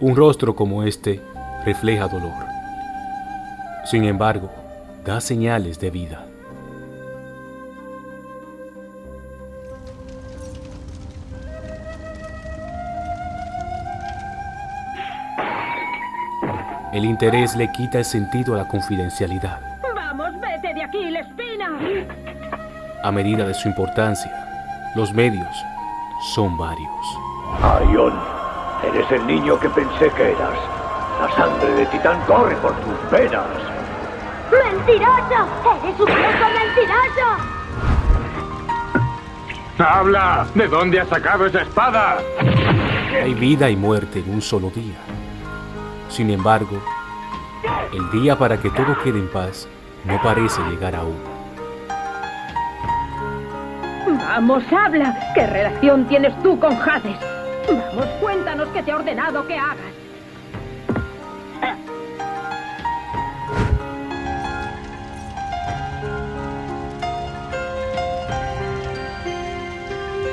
Un rostro como este refleja dolor. Sin embargo, da señales de vida. El interés le quita el sentido a la confidencialidad. ¡Vamos, vete de aquí, Lespina! A medida de su importancia, los medios son varios. Arión, eres el niño que pensé que eras. La sangre de Titán corre por tus venas. ¡Mentiroso! ¡Eres un viejo mentiroso! ¡Habla! ¿De dónde has sacado esa espada? Hay vida y muerte en un solo día. Sin embargo, el día para que todo quede en paz no parece llegar aún. Vamos, habla. ¿Qué relación tienes tú con Hades? Vamos, cuéntanos qué te ha ordenado que hagas.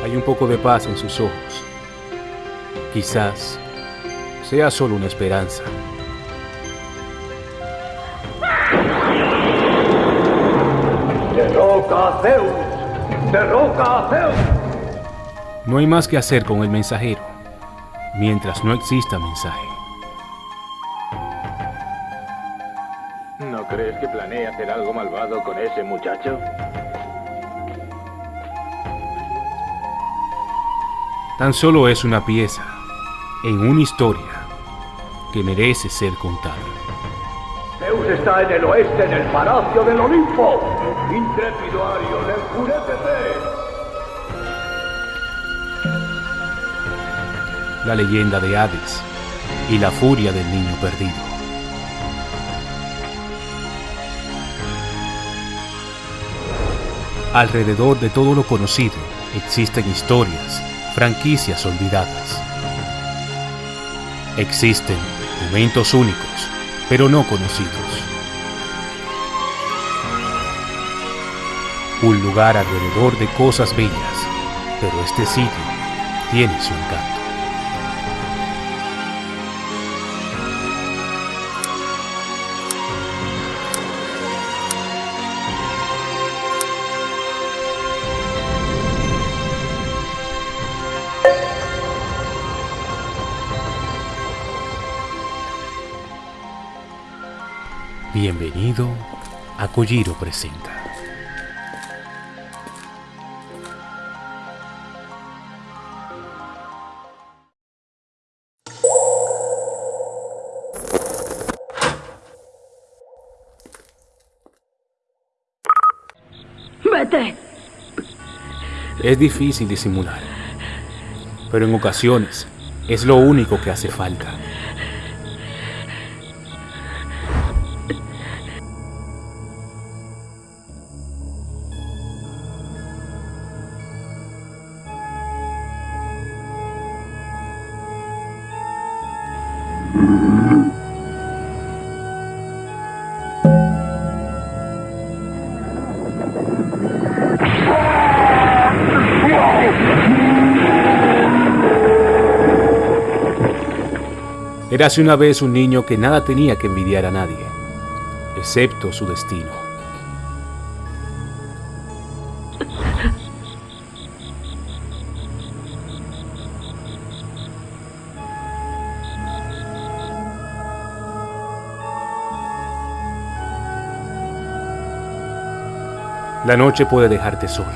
Hay un poco de paz en sus ojos. Quizás sea solo una esperanza. ¡Derroca a Zeus! ¡Derroca a Zeus! No hay más que hacer con el mensajero, mientras no exista mensaje. ¿No crees que planea hacer algo malvado con ese muchacho? Tan solo es una pieza en una historia que merece ser contada. Zeus está en el oeste, en el palacio del Olimpo. Intrépido Arión, enfurécete. La leyenda de Hades y la furia del niño perdido. Alrededor de todo lo conocido existen historias, franquicias olvidadas. Existen momentos únicos, pero no conocidos. Un lugar alrededor de cosas bellas, pero este sitio tiene su encanto. Bienvenido a Kojiro Presenta. ¡Vete! Es difícil disimular, pero en ocasiones es lo único que hace falta. Érase una vez un niño que nada tenía que envidiar a nadie, excepto su destino. La noche puede dejarte solo.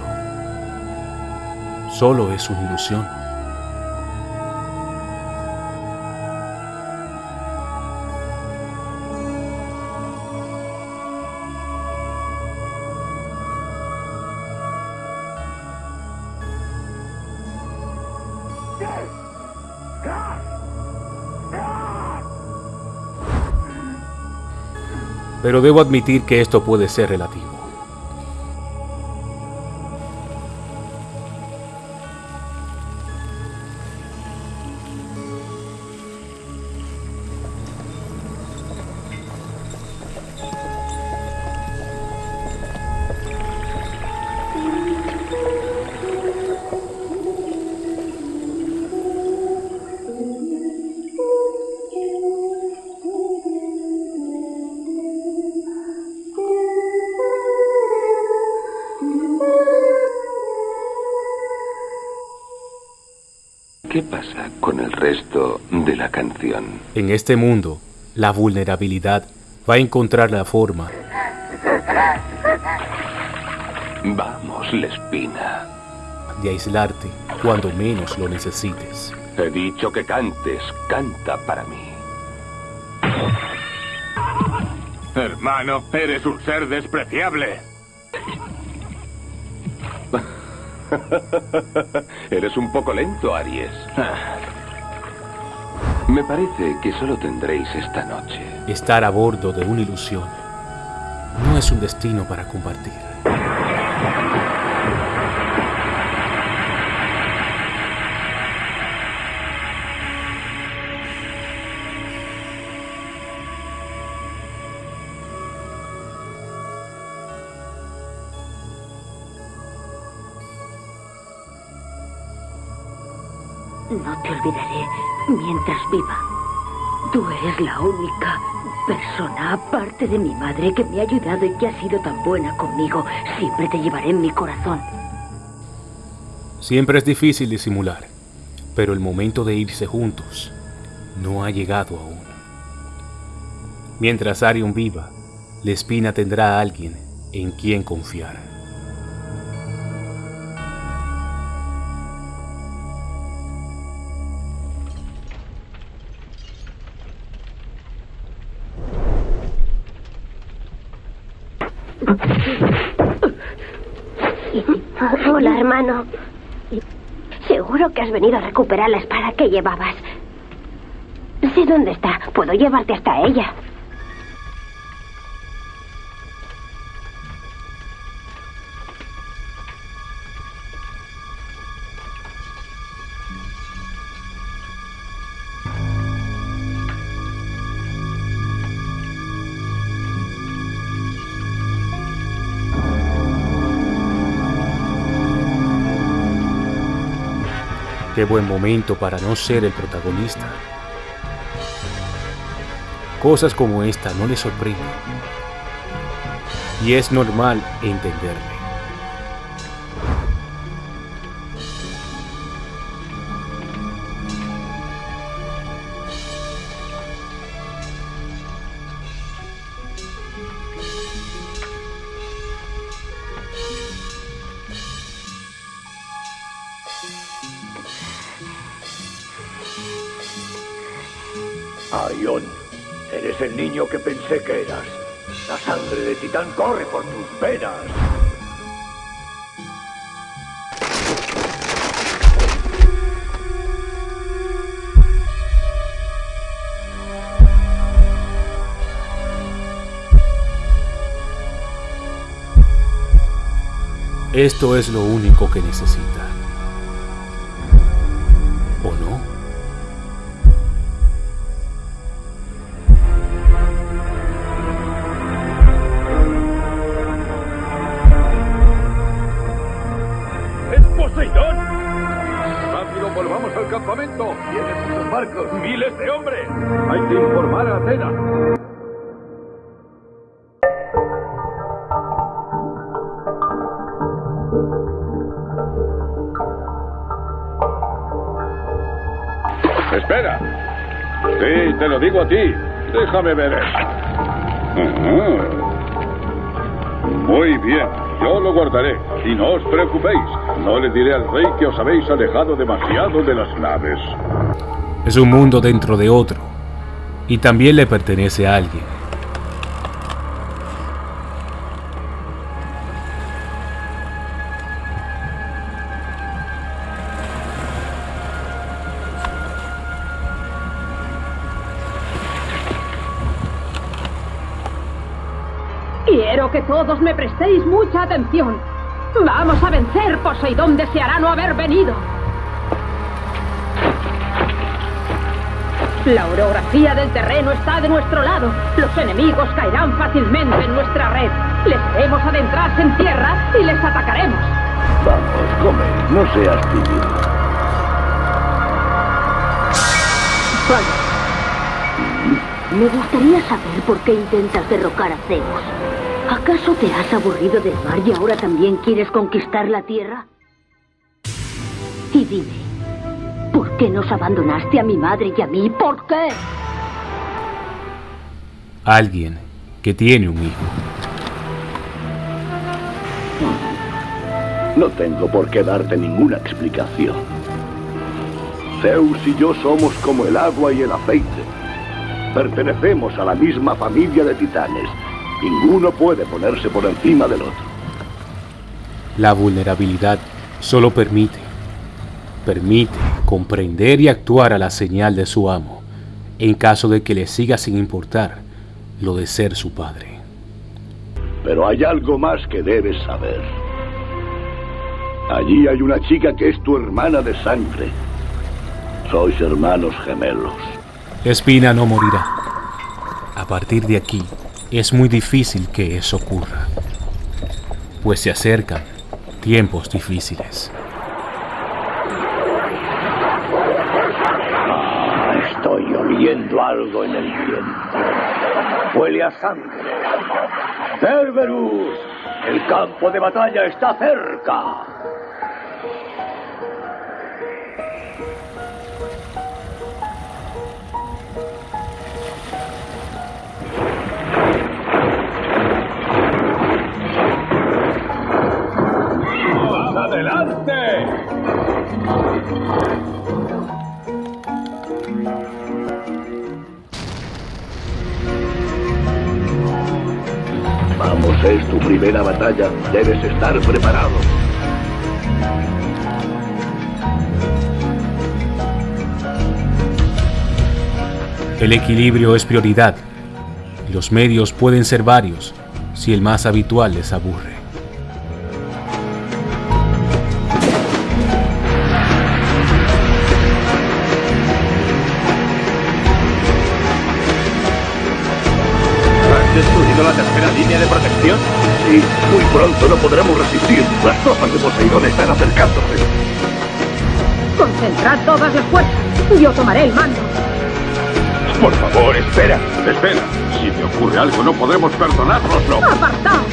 Solo es una ilusión. Pero debo admitir que esto puede ser relativo. Pasa con el resto de la canción? En este mundo, la vulnerabilidad va a encontrar la forma. Vamos, Lespina. De aislarte cuando menos lo necesites. He dicho que cantes, canta para mí. Hermano, eres un ser despreciable. Eres un poco lento, Aries. Me parece que solo tendréis esta noche. Estar a bordo de una ilusión no es un destino para compartir. No te olvidaré mientras viva. Tú eres la única persona, aparte de mi madre, que me ha ayudado y que ha sido tan buena conmigo. Siempre te llevaré en mi corazón. Siempre es difícil disimular, pero el momento de irse juntos no ha llegado aún. Mientras Arion viva, Lespina tendrá a alguien en quien confiar. Has venido a recuperar la espada que llevabas. Sé dónde está. Puedo llevarte hasta ella. Buen momento para no ser el protagonista. Cosas como esta no le sorprenden. Y es normal entenderle. Que pensé que eras. La sangre de Titán corre por tus venas. Esto es lo único que necesita. ¡Miles de hombres! ¡Hay que informar a Atenas! Espera. Sí, te lo digo a ti. Déjame ver eso. Ajá. Muy bien, yo lo guardaré. Y no os preocupéis. No le diré al rey que os habéis alejado demasiado de las naves. Es un mundo dentro de otro. Y también le pertenece a alguien. Quiero que todos me prestéis mucha atención. Vamos a vencer, Poseidón deseará no haber venido. La orografía del terreno está de nuestro lado. Los enemigos caerán fácilmente en nuestra red. Les haremos adentrarse en tierra y les atacaremos. Vamos, come, no seas tímido. Me gustaría saber por qué intentas derrocar a Zeus. ¿Acaso te has aburrido del mar y ahora también quieres conquistar la tierra? Y dime, ¿por qué nos abandonaste a mi madre y a mí? ¿Por qué? Alguien que tiene un hijo. No tengo por qué darte ninguna explicación. Zeus y yo somos como el agua y el aceite. Pertenecemos a la misma familia de titanes. Ninguno puede ponerse por encima del otro. La vulnerabilidad solo permite, permite comprender y actuar a la señal de su amo, en caso de que le siga sin importar lo de ser su padre. Pero hay algo más que debes saber. Allí hay una chica que es tu hermana de sangre. Sois hermanos gemelos. Espina no morirá. A partir de aquí, es muy difícil que eso ocurra, pues se acercan tiempos difíciles. Algo en el viento. Huele a sangre. Cerberus, el campo de batalla está cerca. Primera batalla. Debes estar preparado. El equilibrio es prioridad. Los medios pueden ser varios si el más habitual les aburre. ¿Has destruido la tercera línea de protección? Muy pronto no podremos resistir. Las tropas de Poseidón están acercándose. Concentrad todas las fuerzas. Yo tomaré el mando. Por favor, espera. Espera. Si me ocurre algo, no podremos perdonárnoslo. ¡Apartaos!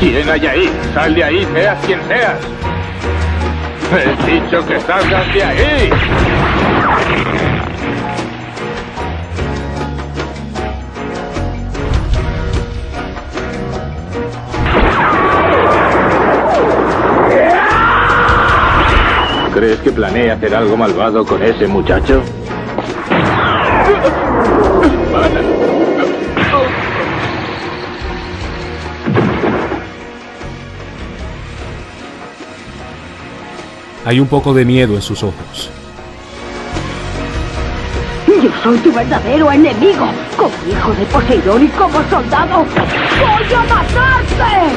¿Quién hay ahí? Sal de ahí, seas quien seas. He dicho que salgas de ahí. ¿Crees que planea hacer algo malvado con ese muchacho? Hay un poco de miedo en sus ojos. Yo soy tu verdadero enemigo. Como hijo de Poseidón y como soldado, ¡voy a matarte!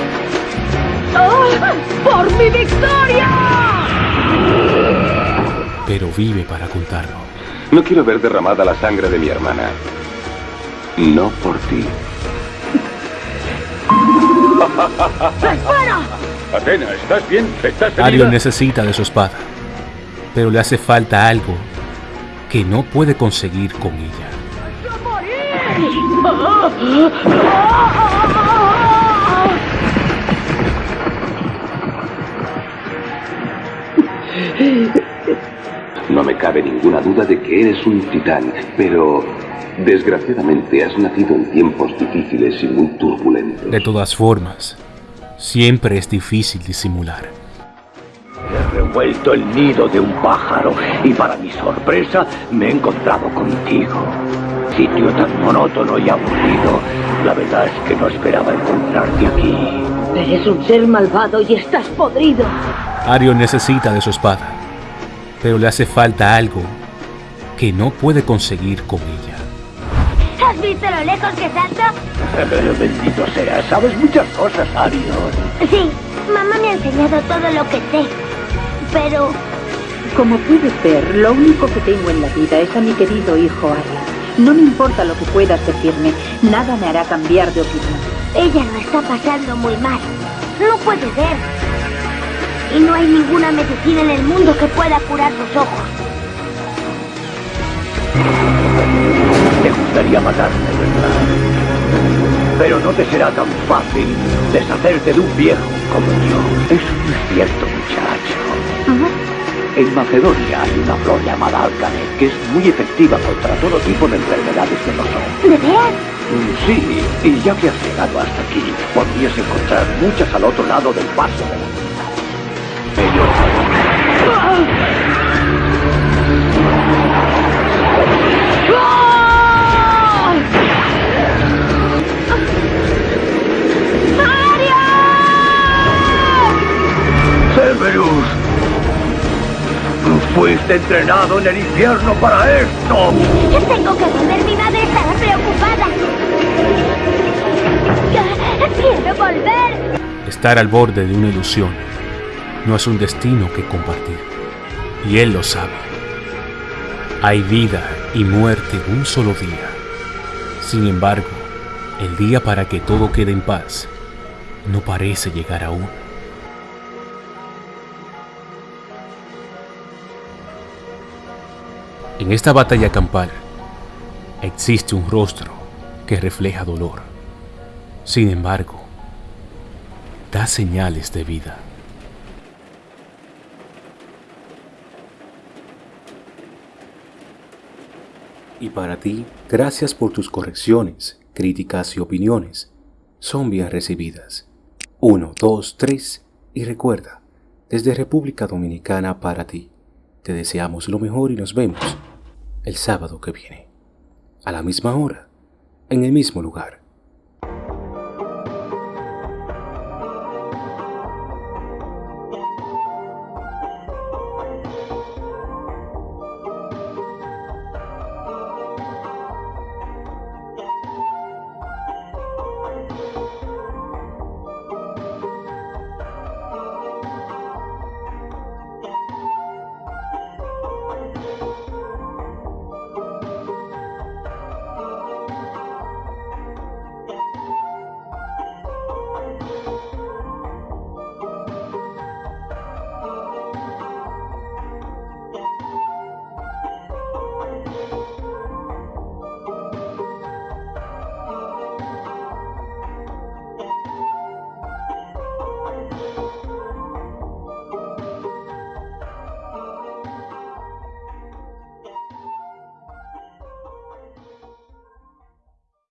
¡Ah! ¡Por mi victoria! Pero vive para contarlo. No quiero ver derramada la sangre de mi hermana. No por ti. ¡Espera! Atena, ¿estás bien? ¿Estás herida? Arion necesita de su espada, pero le hace falta algo que no puede conseguir con ella. Cabe ninguna duda de que eres un titán, pero desgraciadamente has nacido en tiempos difíciles y muy turbulentos. De todas formas, siempre es difícil disimular. He revuelto el nido de un pájaro y para mi sorpresa me he encontrado contigo. Sitio tan monótono y aburrido. La verdad es que no esperaba encontrarte aquí. Eres un ser malvado y estás podrido. Arion necesita de su espada, pero le hace falta algo que no puede conseguir con ella. ¿Has visto lo lejos que salto? Bendito sea, sabes muchas cosas, Arion. Sí, mamá me ha enseñado todo lo que sé. Pero Como puedes ver, lo único que tengo en la vida es a mi querido hijo Ariel. No me importa lo que puedas decirme, nada me hará cambiar de opinión. ella lo está pasando muy mal. No puede ver. Y no hay ninguna medicina en el mundo que pueda curar sus ojos. Te gustaría matarme, ¿verdad? Pero no te será tan fácil deshacerte de un viejo como yo. Eso no es cierto, muchacho. En Macedonia hay una flor llamada alcané que es muy efectiva contra todo tipo de enfermedades de los ojos. ¿De veras? Mm, Sí, y ya que has llegado hasta aquí, podrías encontrar muchas al otro lado del paso ¡Cerberus! Fuiste entrenado en el infierno para esto. Tengo que volver. Mi madre estará preocupada. Quiero volver. Estar al borde de una ilusión no es un destino que compartir. Y él lo sabe. Hay vida y muerte en un solo día. Sin embargo, el día para que todo quede en paz no parece llegar aún. En esta batalla campal existe un rostro que refleja dolor. Sin embargo, da señales de vida. Y para ti, gracias por tus correcciones, críticas y opiniones. Son bien recibidas. 1, 2, 3 y recuerda, desde República Dominicana para ti, te deseamos lo mejor y nos vemos el sábado que viene, a la misma hora, en el mismo lugar.